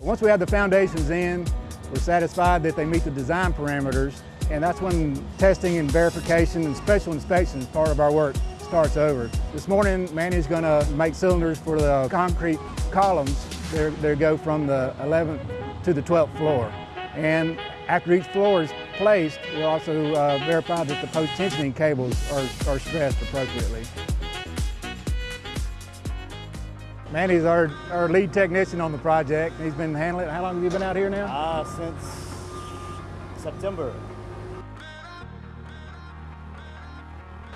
Once we have the foundations in, we're satisfied that they meet the design parameters, and that's when testing and verification and special inspection part of our work starts over. This morning, Manny's gonna make cylinders for the concrete columns. They go from the 11th to the 12th floor. And after each floor is placed, we'll also uh, verify that the post-tensioning cables are, are stressed appropriately. Manny's our, our lead technician on the project. He's been handling it. How long have you been out here now? Ah, since September.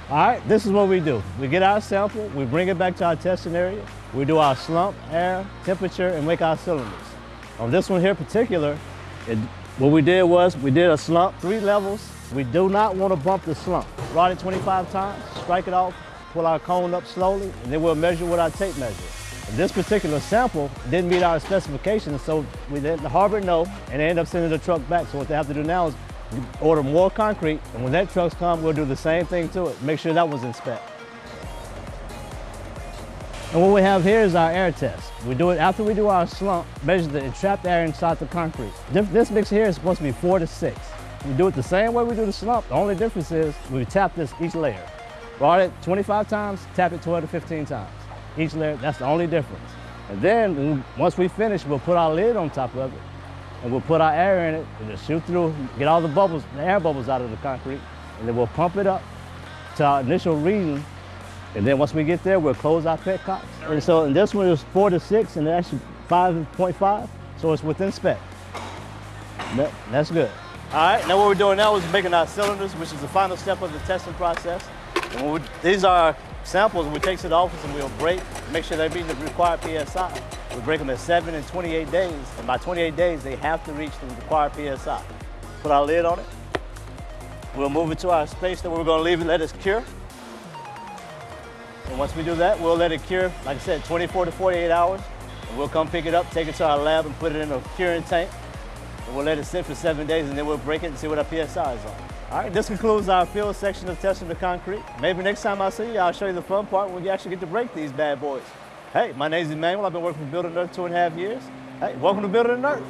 All right, this is what we do. We get our sample, we bring it back to our testing area, we do our slump, air, temperature, and make our cylinders. On this one here in particular, it, what we did was we did a slump, three levels. We do not want to bump the slump. Rod it 25 times, strike it off, pull our cone up slowly, and then we'll measure with our tape measure. This particular sample didn't meet our specifications, so we let the harbor know, and they end up sending the truck back. So what they have to do now is order more concrete, and when that truck's come, we'll do the same thing to it, make sure that was in spec. And what we have here is our air test. We do it after we do our slump, measure the entrapped air inside the concrete. This mix here is supposed to be four to six. We do it the same way we do the slump. The only difference is we tap this each layer. Rod it 25 times, tap it 12 to 15 times. Each layer, that's the only difference. And then once we finish, we'll put our lid on top of it and we'll put our air in it and just shoot through, get all the bubbles, the air bubbles out of the concrete, and then we'll pump it up to our initial reading. And then once we get there, we'll close our petcocks. And so and this one is four to six and actually 5.5, so it's within spec. That's good. All right, now what we're doing now is making our cylinders, which is the final step of the testing process. And we, these are samples we take to the office and we'll break, make sure they meet the required PSI. We break them at 7 and 28 days, and by 28 days, they have to reach the required PSI. Put our lid on it. We'll move it to our space that we're gonna leave it, let it cure. And once we do that, we'll let it cure, like I said, 24 to 48 hours. And we'll come pick it up, take it to our lab and put it in a curing tank. And we'll let it sit for seven days and then we'll break it and see what our PSI is on. All right, this concludes our field section of testing the concrete. Maybe next time I see you, I'll show you the fun part when you actually get to break these bad boys. Hey, my name is Emmanuel. I've been working for Building Earth two and a half years. Hey, welcome to Building Earth.